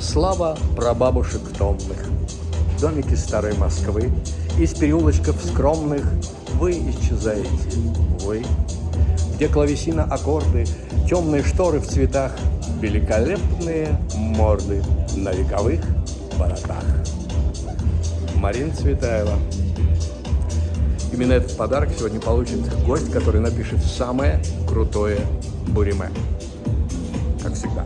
Слава прабабушек томных, домики старой Москвы, Из переулочков скромных вы исчезаете, вы, Где клавесина аккорды, темные шторы в цветах, Великолепные морды на вековых воротах. Марина Цветаева. Именно этот подарок сегодня получит гость, который напишет самое крутое буриме. Как всегда.